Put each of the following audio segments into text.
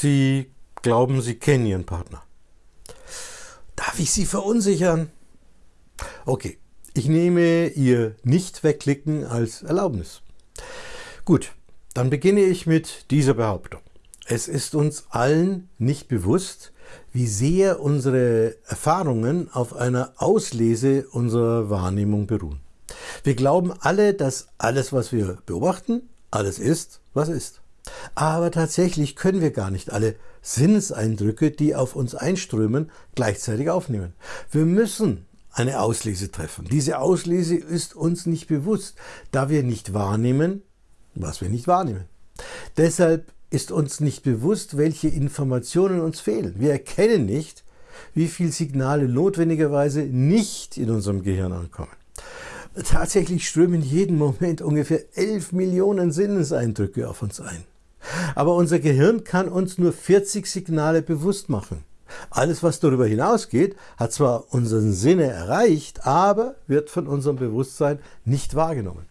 Sie glauben, Sie kennen Ihren Partner. Darf ich Sie verunsichern? Okay, ich nehme Ihr Nicht-Wegklicken als Erlaubnis. Gut, dann beginne ich mit dieser Behauptung. Es ist uns allen nicht bewusst, wie sehr unsere Erfahrungen auf einer Auslese unserer Wahrnehmung beruhen. Wir glauben alle, dass alles, was wir beobachten, alles ist, was ist. Aber tatsächlich können wir gar nicht alle Sinneseindrücke, die auf uns einströmen, gleichzeitig aufnehmen. Wir müssen eine Auslese treffen. Diese Auslese ist uns nicht bewusst, da wir nicht wahrnehmen, was wir nicht wahrnehmen. Deshalb ist uns nicht bewusst, welche Informationen uns fehlen. Wir erkennen nicht, wie viele Signale notwendigerweise nicht in unserem Gehirn ankommen. Tatsächlich strömen jeden Moment ungefähr 11 Millionen Sinneseindrücke auf uns ein. Aber unser Gehirn kann uns nur 40 Signale bewusst machen. Alles, was darüber hinausgeht, hat zwar unseren Sinne erreicht, aber wird von unserem Bewusstsein nicht wahrgenommen.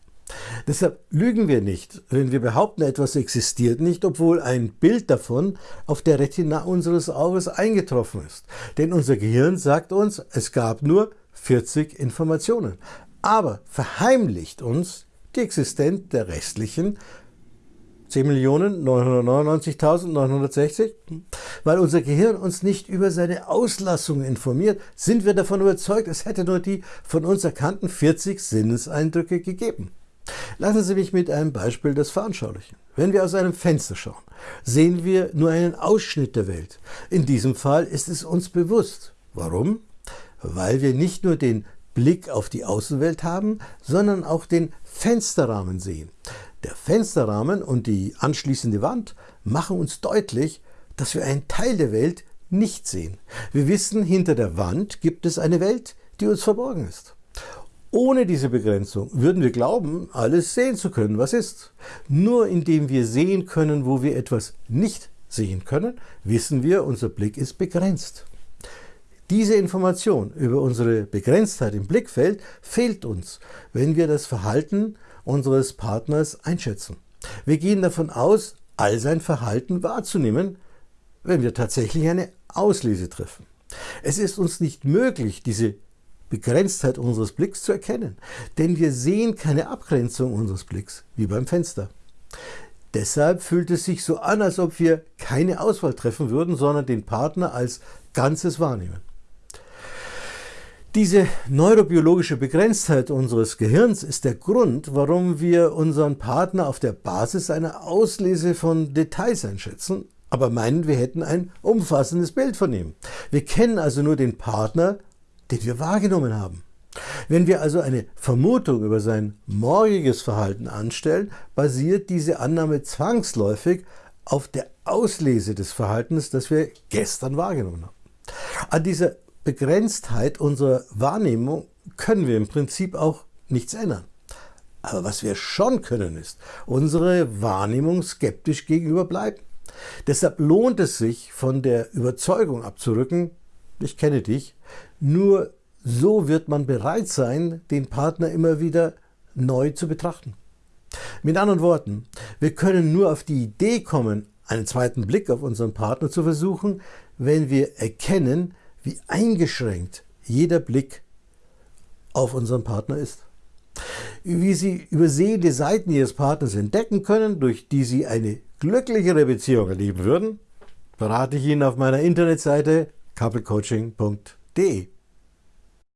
Deshalb lügen wir nicht, wenn wir behaupten, etwas existiert nicht, obwohl ein Bild davon auf der Retina unseres Auges eingetroffen ist. Denn unser Gehirn sagt uns, es gab nur 40 Informationen, aber verheimlicht uns die Existenz der restlichen 10.999.960? Weil unser Gehirn uns nicht über seine Auslassungen informiert, sind wir davon überzeugt, es hätte nur die von uns erkannten 40 Sinneseindrücke gegeben. Lassen Sie mich mit einem Beispiel das veranschaulichen. Wenn wir aus einem Fenster schauen, sehen wir nur einen Ausschnitt der Welt. In diesem Fall ist es uns bewusst. Warum? Weil wir nicht nur den Blick auf die Außenwelt haben, sondern auch den Fensterrahmen sehen. Der Fensterrahmen und die anschließende Wand machen uns deutlich, dass wir einen Teil der Welt nicht sehen. Wir wissen, hinter der Wand gibt es eine Welt, die uns verborgen ist. Ohne diese Begrenzung würden wir glauben, alles sehen zu können, was ist. Nur indem wir sehen können, wo wir etwas nicht sehen können, wissen wir, unser Blick ist begrenzt. Diese Information über unsere Begrenztheit im Blickfeld fehlt uns, wenn wir das Verhalten unseres Partners einschätzen. Wir gehen davon aus, all sein Verhalten wahrzunehmen, wenn wir tatsächlich eine Auslese treffen. Es ist uns nicht möglich, diese Begrenztheit unseres Blicks zu erkennen, denn wir sehen keine Abgrenzung unseres Blicks, wie beim Fenster. Deshalb fühlt es sich so an, als ob wir keine Auswahl treffen würden, sondern den Partner als Ganzes wahrnehmen. Diese neurobiologische Begrenztheit unseres Gehirns ist der Grund, warum wir unseren Partner auf der Basis einer Auslese von Details einschätzen, aber meinen, wir hätten ein umfassendes Bild von ihm. Wir kennen also nur den Partner, den wir wahrgenommen haben. Wenn wir also eine Vermutung über sein morgiges Verhalten anstellen, basiert diese Annahme zwangsläufig auf der Auslese des Verhaltens, das wir gestern wahrgenommen haben. An dieser Begrenztheit unserer Wahrnehmung können wir im Prinzip auch nichts ändern. Aber was wir schon können, ist unsere Wahrnehmung skeptisch gegenüber bleiben. Deshalb lohnt es sich, von der Überzeugung abzurücken, ich kenne dich, nur so wird man bereit sein, den Partner immer wieder neu zu betrachten. Mit anderen Worten, wir können nur auf die Idee kommen, einen zweiten Blick auf unseren Partner zu versuchen, wenn wir erkennen, wie eingeschränkt jeder Blick auf unseren Partner ist. Wie Sie übersehende Seiten Ihres Partners entdecken können, durch die Sie eine glücklichere Beziehung erleben würden, verrate ich Ihnen auf meiner Internetseite couplecoaching.de.